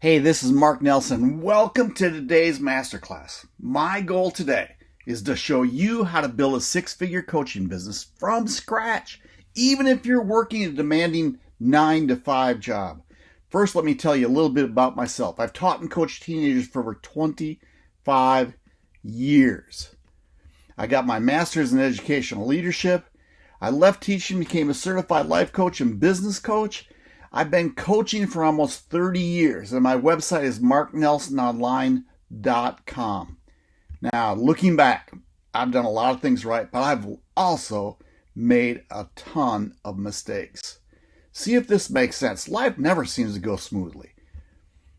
Hey, this is Mark Nelson. Welcome to today's masterclass. My goal today is to show you how to build a six figure coaching business from scratch, even if you're working a demanding nine to five job. First, let me tell you a little bit about myself. I've taught and coached teenagers for over 25 years. I got my master's in educational leadership. I left teaching, became a certified life coach and business coach. I've been coaching for almost 30 years, and my website is marknelsononline.com. Now, looking back, I've done a lot of things right, but I've also made a ton of mistakes. See if this makes sense. Life never seems to go smoothly.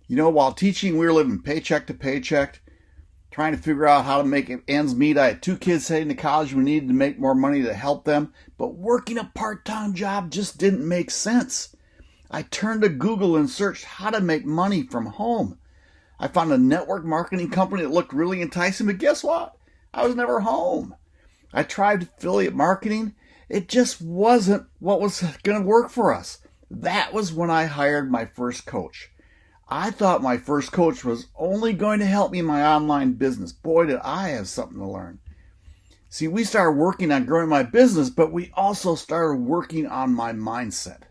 You know, while teaching, we were living paycheck to paycheck, trying to figure out how to make ends meet. I had two kids heading to college. We needed to make more money to help them, but working a part time job just didn't make sense. I turned to Google and searched how to make money from home. I found a network marketing company that looked really enticing, but guess what? I was never home. I tried affiliate marketing. It just wasn't what was going to work for us. That was when I hired my first coach. I thought my first coach was only going to help me in my online business. Boy, did I have something to learn. See, we started working on growing my business, but we also started working on my mindset.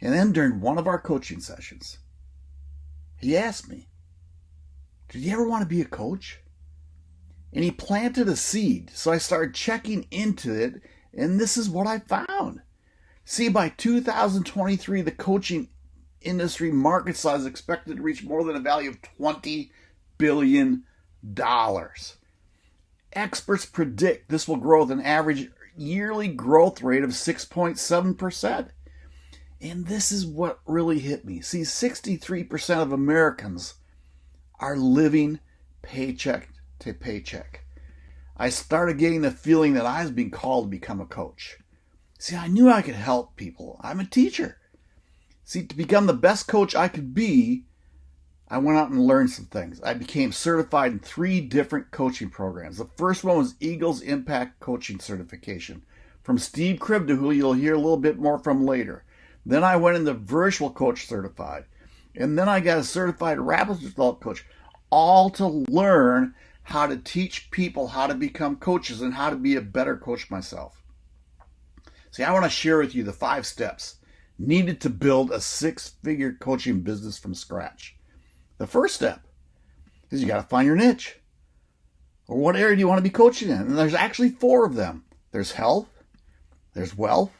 And then during one of our coaching sessions, he asked me, Did you ever want to be a coach? And he planted a seed. So I started checking into it, and this is what I found. See, by 2023, the coaching industry market size is expected to reach more than a value of $20 billion. Experts predict this will grow with an average yearly growth rate of 6.7%. And this is what really hit me. See, 63% of Americans are living paycheck to paycheck. I started getting the feeling that I was being called to become a coach. See, I knew I could help people. I'm a teacher. See, to become the best coach I could be, I went out and learned some things. I became certified in three different coaching programs. The first one was Eagles Impact Coaching Certification from Steve Kribda, who you'll hear a little bit more from later. Then I went into virtual coach certified. And then I got a certified rapid result coach, all to learn how to teach people how to become coaches and how to be a better coach myself. See, I want to share with you the five steps needed to build a six figure coaching business from scratch. The first step is you got to find your niche. Or what area do you want to be coaching in? And there's actually four of them there's health, there's wealth,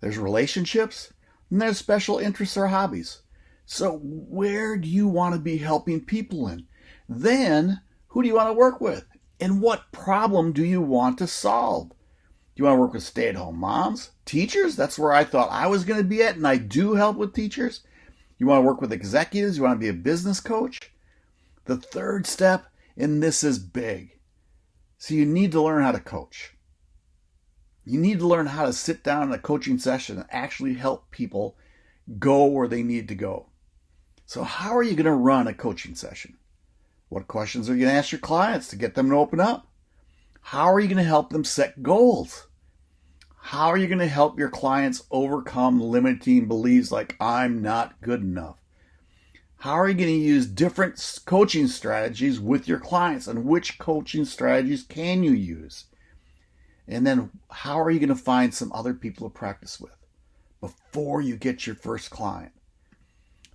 there's relationships, and there's special interests or hobbies. So, where do you want to be helping people in? Then, who do you want to work with? And what problem do you want to solve? Do you want to work with stay at home moms? Teachers? That's where I thought I was going to be at, and I do help with teachers. You want to work with executives? You want to be a business coach? The third step, and this is big. So, you need to learn how to coach. You need to learn how to sit down in a coaching session and actually help people go where they need to go. So, how are you going to run a coaching session? What questions are you going to ask your clients to get them to open up? How are you going to help them set goals? How are you going to help your clients overcome limiting beliefs like I'm not good enough? How are you going to use different coaching strategies with your clients and which coaching strategies can you use? And then how are you going to find some other people to practice with before you get your first client?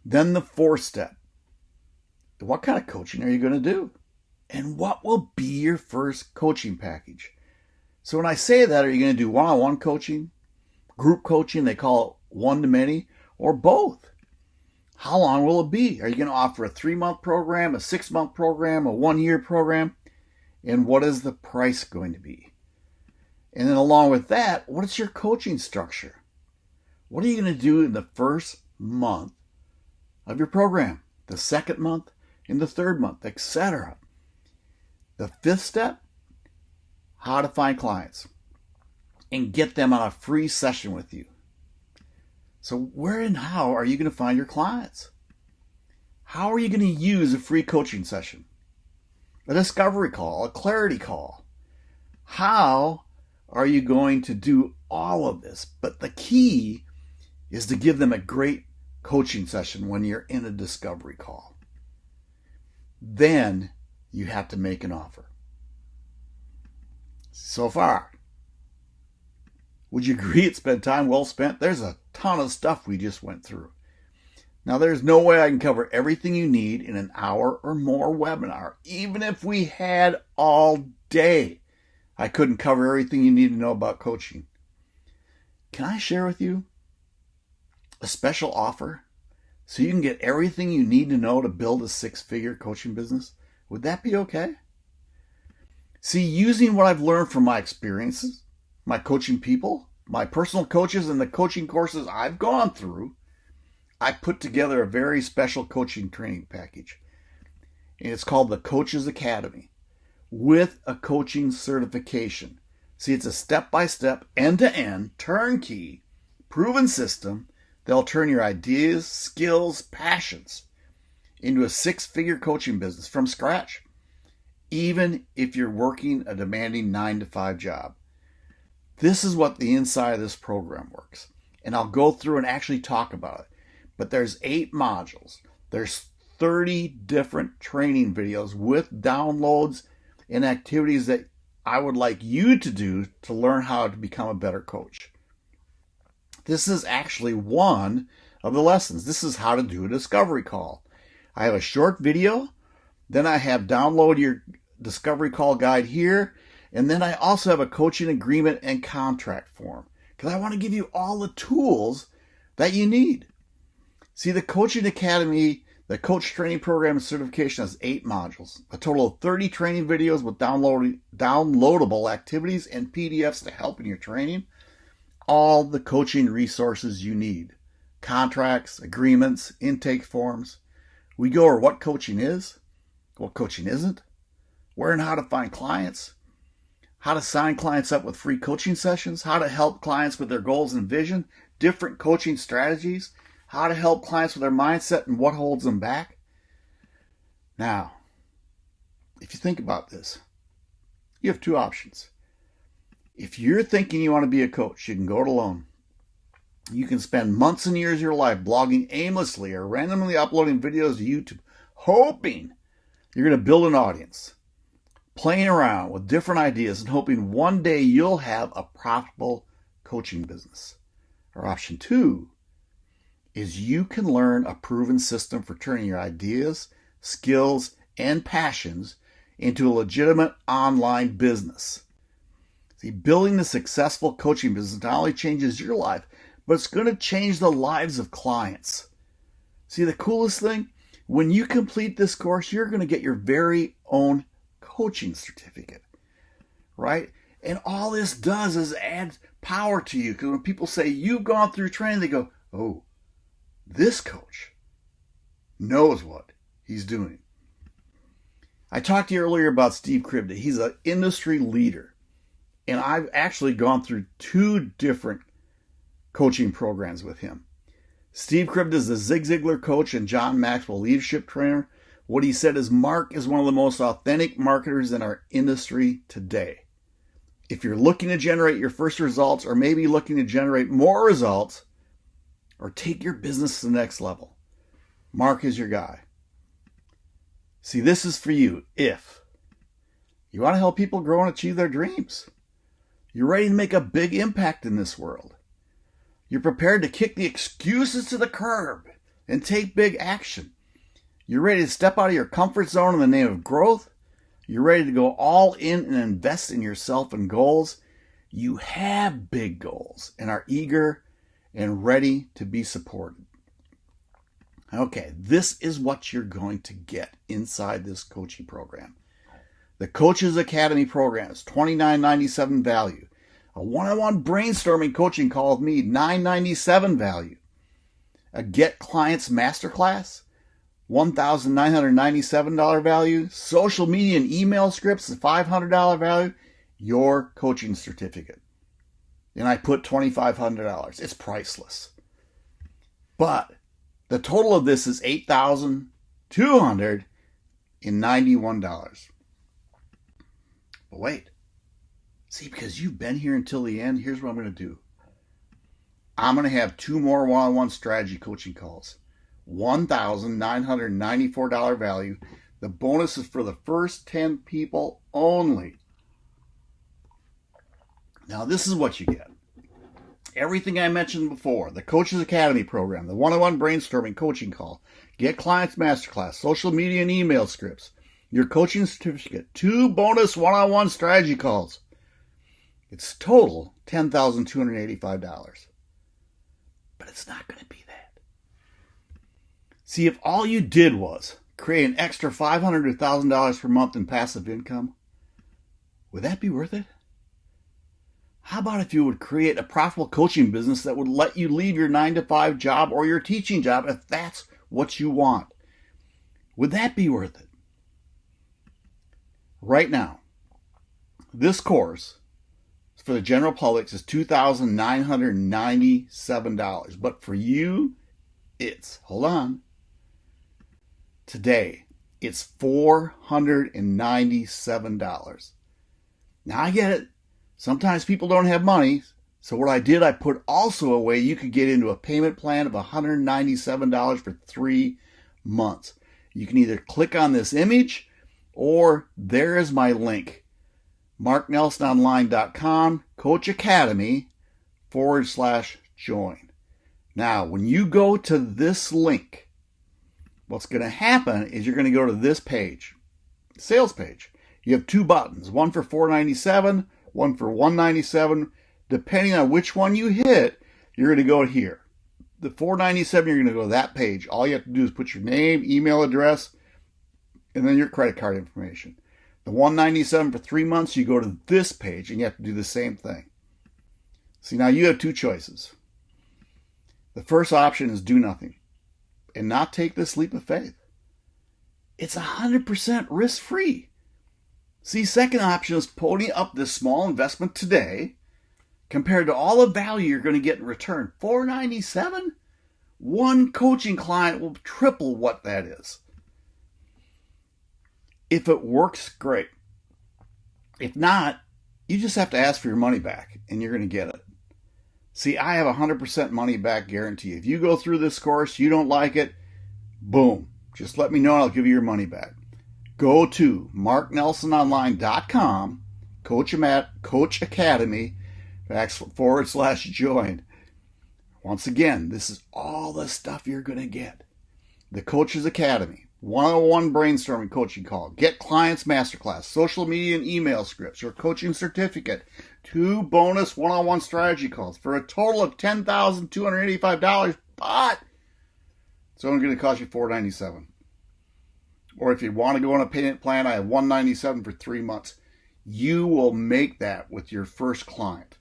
Then the fourth step what kind of coaching are you going to do? And what will be your first coaching package? So when I say that, are you going to do one on one coaching, group coaching, they call it one to many, or both? How long will it be? Are you going to offer a three month program, a six month program, a one year program? And what is the price going to be? And then along with that, what is your coaching structure? What are you going to do in the first month of your program, the second month, in the third month, etc. The fifth step, how to find clients and get them on a free session with you. So where and how are you going to find your clients? How are you going to use a free coaching session? A discovery call, a clarity call. How are you going to do all of this? But the key is to give them a great coaching session when you're in a discovery call. Then you have to make an offer. So far, would you agree it's been time well spent? There's a ton of stuff we just went through. Now, there's no way I can cover everything you need in an hour or more webinar. Even if we had all day, I couldn't cover everything you need to know about coaching. Can I share with you a special offer so you can get everything you need to know to build a six figure coaching business? Would that be okay? See, using what I've learned from my experiences, my coaching people, my personal coaches, and the coaching courses I've gone through, I put together a very special coaching training package. And it's called the Coaches Academy with a coaching certification. See, it's a step by step, end to end, turnkey, proven system that'll turn your ideas, skills, passions into a six figure coaching business from scratch, even if you're working a demanding nine to five job. This is what the inside of this program works. And I'll go through and actually talk about it but there's eight modules. There's 30 different training videos with downloads and activities that I would like you to do to learn how to become a better coach. This is actually one of the lessons. This is how to do a discovery call. I have a short video, then I have download your discovery call guide here, and then I also have a coaching agreement and contract form because I want to give you all the tools that you need. See, the Coaching Academy, the coach training program certification has eight modules, a total of 30 training videos with download, downloadable activities and PDFs to help in your training, all the coaching resources you need contracts, agreements, intake forms. We go over what coaching is, what coaching isn't, where and how to find clients, how to sign clients up with free coaching sessions, how to help clients with their goals and vision, different coaching strategies, how to help clients with their mindset and what holds them back. Now, if you think about this, you have two options. If you're thinking you want to be a coach, you can go it alone. You can spend months and years of your life blogging aimlessly or randomly uploading videos to YouTube, hoping you're going to build an audience, playing around with different ideas and hoping one day you'll have a profitable coaching business. Or option two, is you can learn a proven system for turning your ideas, skills, and passions into a legitimate online business. See, building a successful coaching business not only changes your life, but it's going to change the lives of clients. See, the coolest thing, when you complete this course, you're going to get your very own coaching certificate, right? And all this does is add power to you. Because when people say you've gone through training, they go, oh, this coach knows what he's doing. I talked to you earlier about Steve Kribda. He's an industry leader. And I've actually gone through two different coaching programs with him. Steve Kribda is the Zig Ziglar coach and John Maxwell leadership trainer. What he said is Mark is one of the most authentic marketers in our industry today. If you're looking to generate your first results or maybe looking to generate more results, or take your business to the next level, Mark is your guy. See, this is for you if you want to help people grow and achieve their dreams. You're ready to make a big impact in this world. You're prepared to kick the excuses to the curb and take big action. You're ready to step out of your comfort zone in the name of growth. You're ready to go all in and invest in yourself and goals. You have big goals and are eager and ready to be supported. Okay, this is what you're going to get inside this coaching program. The Coaches Academy program is $29.97 value. A one-on-one brainstorming coaching call with me, $9.97 value. A Get Clients Masterclass, $1,997 value. Social media and email scripts, $500 value. Your coaching certificate and I put $2,500. It's priceless. But the total of this is $8,291. But wait. See, because you've been here until the end, here's what I'm going to do. I'm going to have two more one on one strategy coaching calls. $1,994 value. The bonus is for the first 10 people only. Now, this is what you get everything I mentioned before the Coaches Academy program, the one on one brainstorming coaching call, Get Clients Masterclass, social media and email scripts, your coaching certificate, two bonus one on one strategy calls. It's total $10,285. But it's not going to be that. See, if all you did was create an extra $500 to $1,000 per month in passive income, would that be worth it? How about if you would create a profitable coaching business that would let you leave your nine to five job or your teaching job if that's what you want? Would that be worth it? Right now, this course for the general public is $2,997. But for you, it's, hold on, today, it's $497. Now I get it. Sometimes people don't have money. So what I did, I put also a way you could get into a payment plan of $197 for three months. You can either click on this image or there is my link. MarkNelsonOnline.com, Coach Academy forward slash join. Now, when you go to this link, what's going to happen is you're going to go to this page, sales page. You have two buttons, one for 497 one for 197 depending on which one you hit you're going to go here. The 497 you're going to go to that page. All you have to do is put your name email address and then your credit card information. The 197 for three months you go to this page and you have to do the same thing. See now you have two choices. The first option is do nothing and not take this leap of faith. It's 100% risk free See, second option is pony up this small investment today compared to all the value you're going to get in return. 497 One coaching client will triple what that is. If it works, great. If not, you just have to ask for your money back and you're going to get it. See, I have a 100% money back guarantee. If you go through this course, you don't like it, boom, just let me know and I'll give you your money back go to marknelsononline.com, Coach, Coach Academy, forward slash join. Once again, this is all the stuff you're going to get. The Coaches Academy, one-on-one brainstorming coaching call, get clients masterclass, social media and email scripts, your coaching certificate, two bonus one-on-one strategy calls for a total of $10,285, but it's only going to cost you $497 or if you want to go on a payment plan, I have 197 for three months. You will make that with your first client.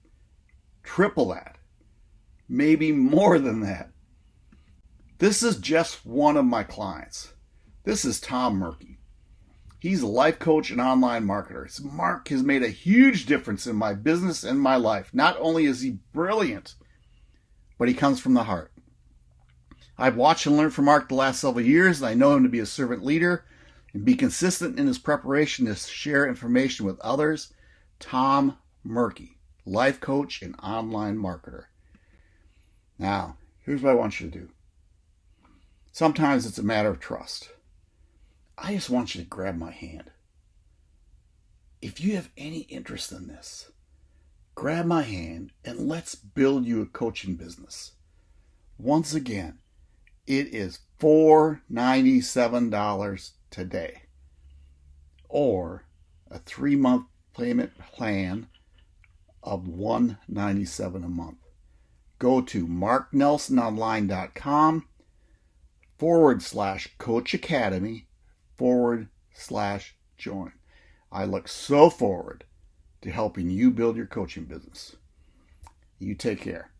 Triple that. Maybe more than that. This is just one of my clients. This is Tom Murky. He's a life coach and online marketer. Mark has made a huge difference in my business and my life. Not only is he brilliant, but he comes from the heart. I've watched and learned from Mark the last several years, and I know him to be a servant leader and be consistent in his preparation to share information with others. Tom Murky, life coach and online marketer. Now, here's what I want you to do. Sometimes it's a matter of trust. I just want you to grab my hand. If you have any interest in this, grab my hand and let's build you a coaching business. Once again, it is $497 today or a three month payment plan of $197 a month. Go to marknelsononline.com forward slash coach academy forward slash join. I look so forward to helping you build your coaching business. You take care.